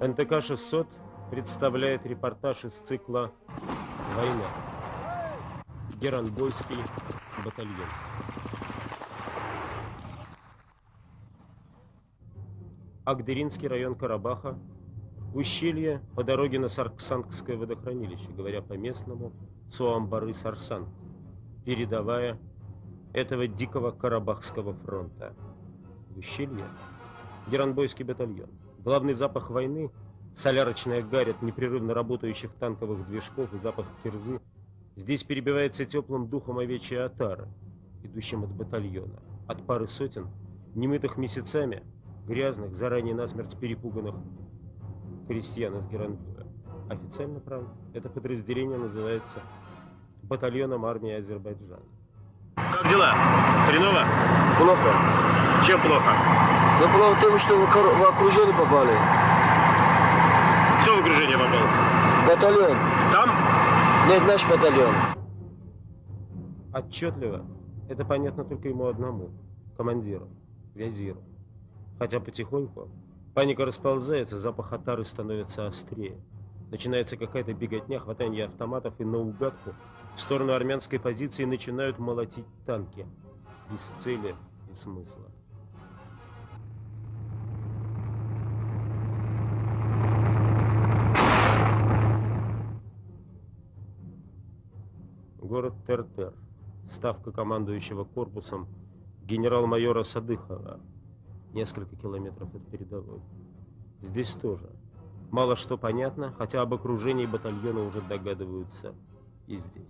НТК-600 представляет репортаж из цикла «Война». Геранбойский батальон. Агдеринский район Карабаха. Ущелье по дороге на Сарксангское водохранилище, говоря по-местному, Суамбары-Сарсанг, передовая этого дикого Карабахского фронта. Ущелье Геранбойский батальон. Главный запах войны – солярочная гарь от непрерывно работающих танковых движков и запах кирзы – здесь перебивается теплым духом овечья отара, идущим от батальона, от пары сотен, немытых месяцами, грязных, заранее насмерть перепуганных крестьян из Геранбоя. Официально, правда, это подразделение называется батальоном армии Азербайджана. Как дела? Хреново? Плохо. Чем плохо? Ну, плохо в том, что в, в окружение попали. Кто в окружение попал? Батальон. Там? Нет, наш батальон. Отчетливо. Это понятно только ему одному. Командиру. Вязиру. Хотя потихоньку паника расползается, запах отары становится острее. Начинается какая-то беготня, хватание автоматов и наугадку в сторону армянской позиции начинают молотить танки. Без цели и смысла. Город Тертер. Ставка командующего корпусом генерал-майора Садыхова. Несколько километров от передовой. Здесь тоже. Мало что понятно, хотя об окружении батальона уже догадываются и здесь.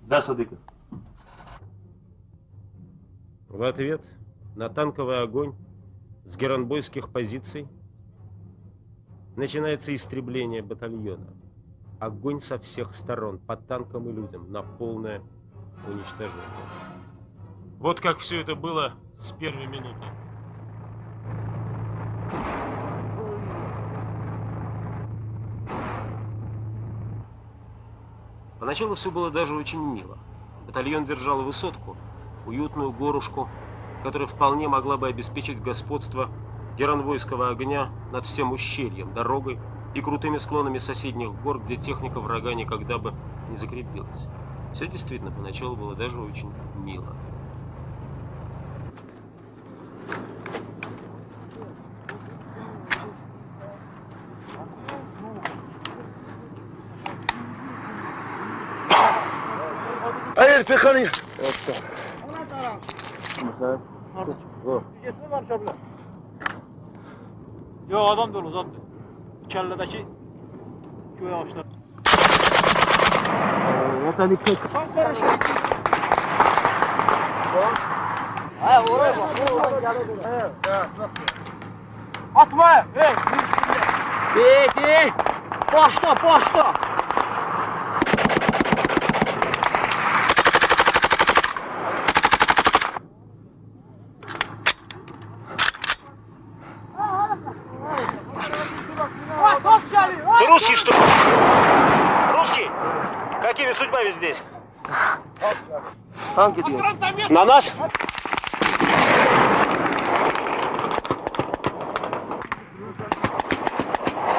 Да, Садыков. В ответ на танковый огонь с геранбойских позиций начинается истребление батальона. Огонь со всех сторон, по танкам и людям, на полное уничтожение. Вот как все это было с первой минуты. Поначалу все было даже очень мило. Батальон держал высотку, уютную горушку, которая вполне могла бы обеспечить господство геранвойского огня над всем ущельем, дорогой и крутыми склонами соседних гор, где техника врага никогда бы не закрепилась. Все действительно поначалу было даже очень мило. Pekani. Evet. Ona taraf. Mesela. Cücesini karışabilir. Yok adam dolu zaten. Kelledeki köy ağaçları. Yata dikkat. Tam karışık. Ha oraya bak. Atma. Hey. Değil değil. Başla başla. Какими судьбами здесь? На нас?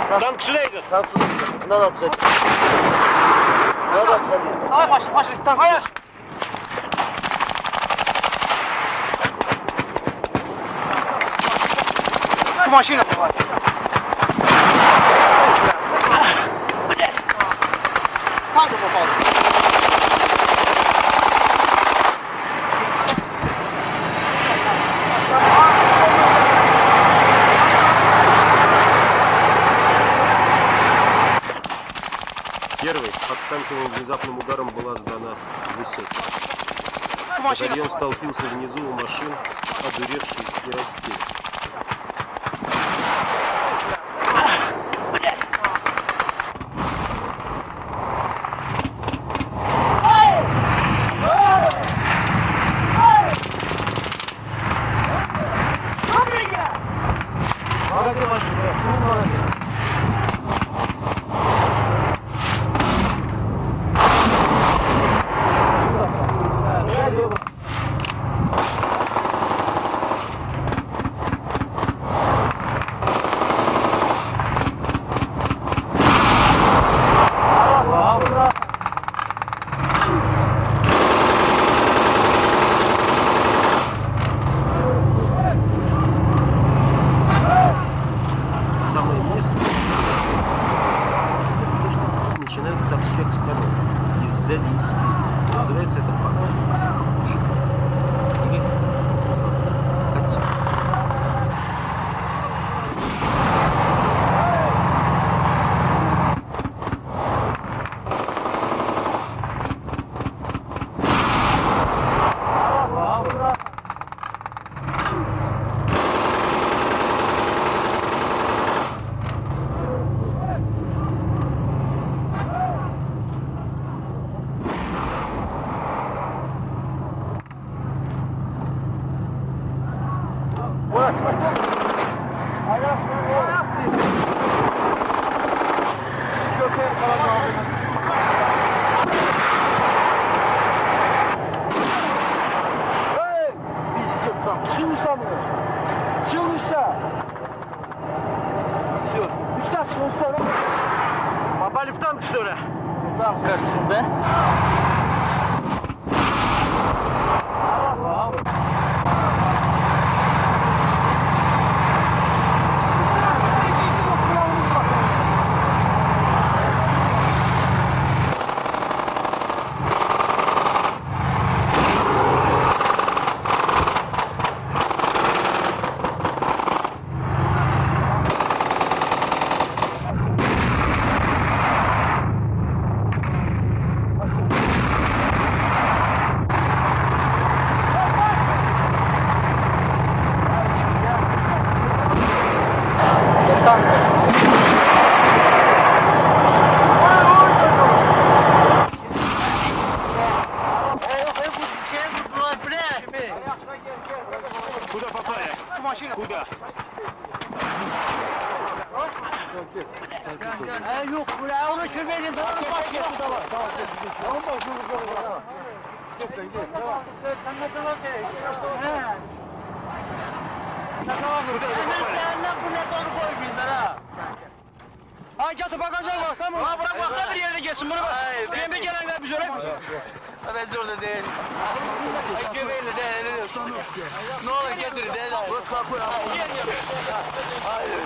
Танк. Tank su. Надо отходить. Надо отходить. Давай, пошли, пошли, танк. Машина давай. Как ты попал? Первый под танковым внезапным ударом была сдана высотка. Машина. Батальон столпился внизу у машин, одуревший и растерянный. Там. Чего там? Чего уста? Все. Уста, чего уста? Попали в танк, что Куда попали? Куда? Yok buraya onu kömeğin daha başlıyor. Tamam tamam. Tamam başlıyor. Tamam. Geç sen geç. Tamam. Tamam tamam. Tamam. Hemen cehennem bu ne doğru koy Ha getir bagaja tamam. Ha bırak bak da bir yere geçsin bunu bir gelenler biz öyle. Ben zorda değil. Göbeğiyle de Ne olur getir de. Bırak kalk koy. Hayır.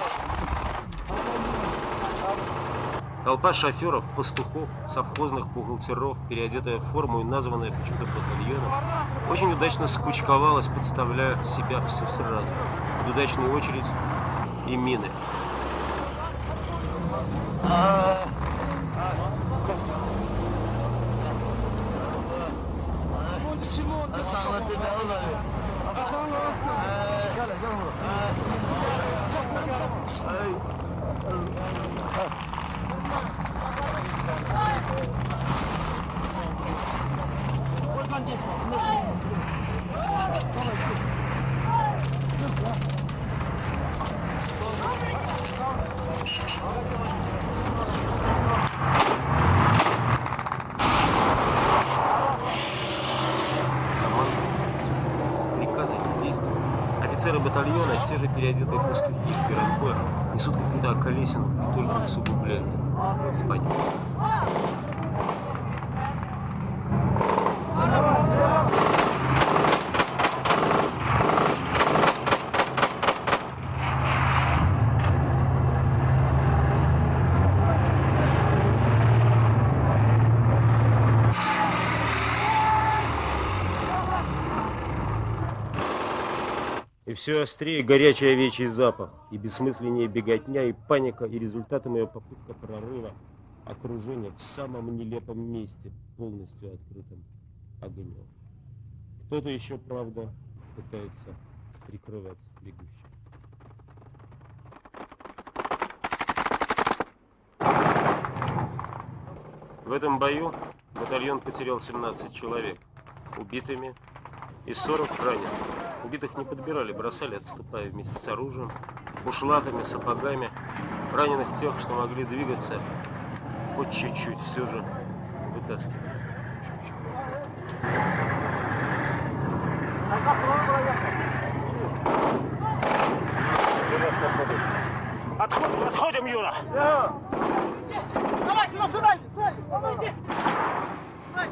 Толпа шоферов, пастухов, совхозных бухгалтеров, переодетая в форму и названная почему-то батальоном, очень удачно скучковалась, подставляя себя все сразу. Под удачную очередь и мины. Ой, бандит, слышал? Батальона, те же переодетые пастухи перед боем, несут какую-то околесину и только усугубляют. Понятно. Все острее горячий овечий запах, и бессмысленнее беготня, и паника, и результатом ее попытка прорыва, окружение в самом нелепом месте, полностью открытым огнем. Кто-то еще, правда, пытается прикрывать бегущих. В этом бою батальон потерял 17 человек убитыми и 40 раненых. Убитых не подбирали, бросали, отступая вместе с оружием, ушлатами, сапогами. Раненых тех, что могли двигаться, хоть чуть-чуть все же вытаскивали. Отходим, отходим, Юра! Давай сюда, сюда! Давай, иди! Сюда,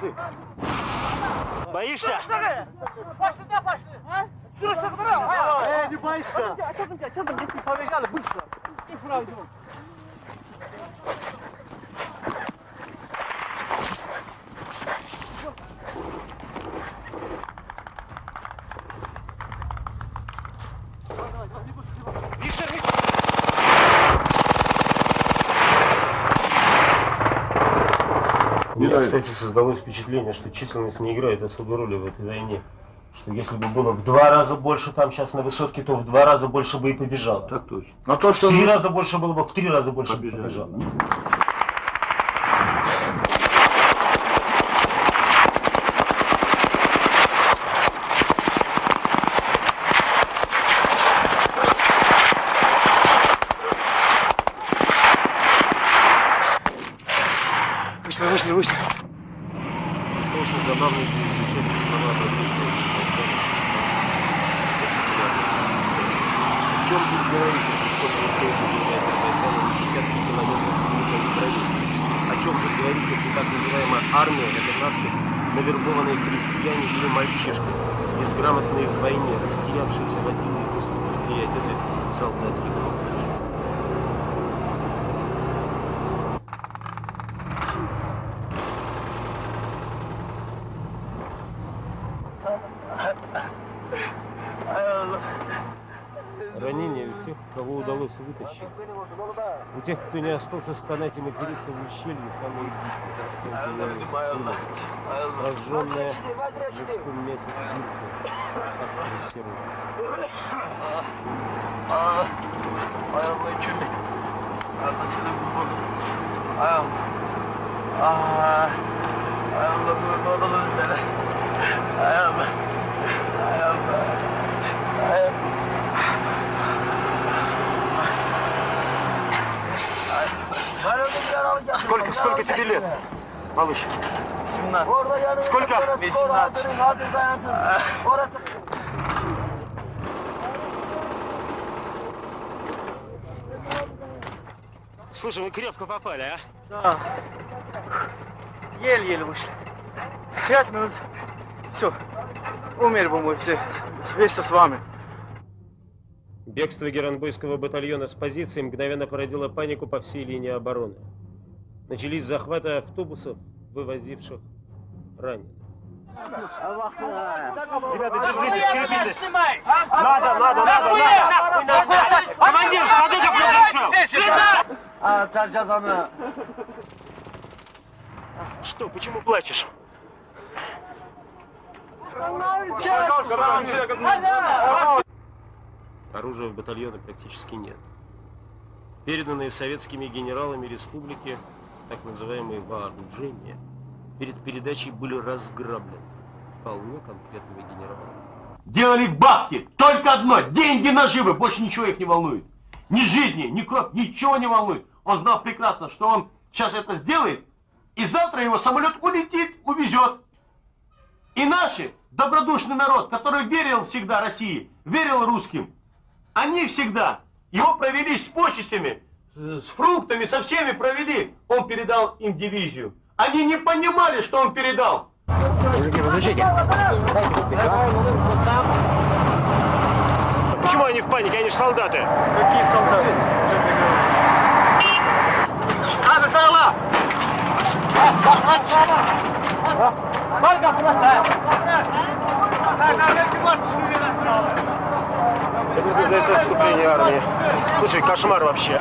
Пошли. Боишься? Пошли, да, пошли. Эй, не бойся. Побежали, быстро. И пройдем. Меня, кстати, создалось впечатление, что численность не играет особой роли в этой войне. Что если бы было в два раза больше там сейчас на высотке, то в два раза больше бы и побежало. Так точно. Но то, В что... три раза больше было бы, в три раза больше бы Побежали. побежало. Вышли, вышли, вышли. Конечно, забавно это изучать слова профессии. В чем говорить, если все земле Азербайджана на десятки километров внутренней границы? О чем тут говорить, если так называемая армия – это наспех навербованные крестьяне или мальчишки, безграмотные в войне, растерявшиеся в отдельных поступки и одеты в солдатский камуфляж? Ранения у тех, кого удалось вытащить. У тех, кто не остался стонать и материться в ущелье, самые дикие расколки Прожженная в людском мясе дырка, серую. Ay Allah çöme. Allah seni kurban. Ay Allah. Ay. Ay Allah Сколько, тебе лет, малыш? 17. Сколько? 18. Слушай, вы крепко попали, а? Да. Еле-еле вышли. Пять минут. Все. Умер бы мы все. Вместе с вами. Бегство геранбойского батальона с позиции мгновенно породило панику по всей линии обороны. Начались захваты автобусов, вывозивших раненых. Ребята, держитесь, крепитесь. Надо, надо, надо, надо. Командир, смотри, как произошло. А, царь Жазаны. Что, почему плачешь? Оружия в батальоне практически нет. Переданные советскими генералами республики так называемые вооружения перед передачей были разграблены вполне конкретными генералами. Делали бабки. Только одно. Деньги наживы. Больше ничего их не волнует. Ни жизни, ни кровь, ничего не волнует. Он знал прекрасно, что он сейчас это сделает, и завтра его самолет улетит, увезет. И наши, добродушный народ, который верил всегда России, верил русским, они всегда его провели с почестями, с фруктами, со всеми провели. Он передал им дивизию. Они не понимали, что он передал. Почему они в панике? Они же солдаты. Какие солдаты? Abi sağla. Это называется отступление армии. Слушай, кошмар вообще.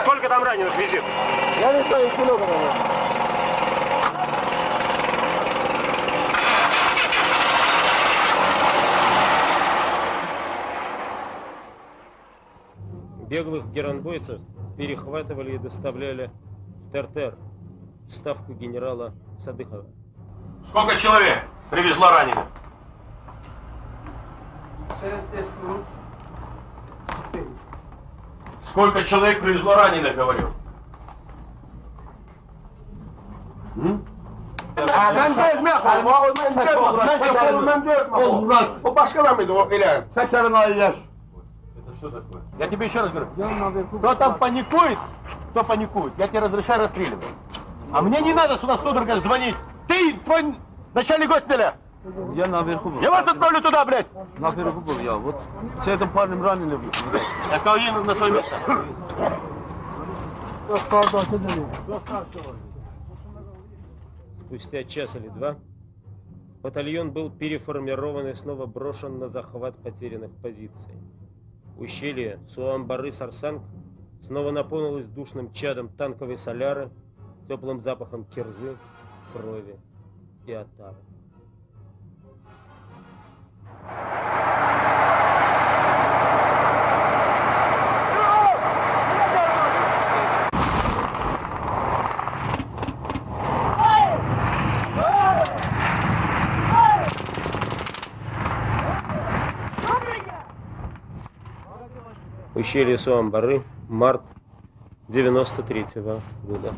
Сколько там раненых визит? Я не знаю, много наверное. Беглых геранбойцев перехватывали и доставляли в Тертер, в ставку генерала Садыхова. Сколько человек привезло раненых? Сколько человек привезло раненых, говорю? Я тебе еще раз говорю. Кто там паникует, кто паникует, я тебе разрешаю расстреливать. А мне не надо сюда судорога звонить. Ты, твой начальник госпиталя, Я наверху был. Я вас отправлю туда, блядь! Наверху был я. Вот с этим парнем ранили. Я сказал, еду на свое место. Спустя час или два батальон был переформирован и снова брошен на захват потерянных позиций. Ущелье Суамбары-Сарсанг снова наполнилось душным чадом танковой соляры, теплым запахом кирзы, крови и отары. Ущелье Суамбары, март 93 -го года.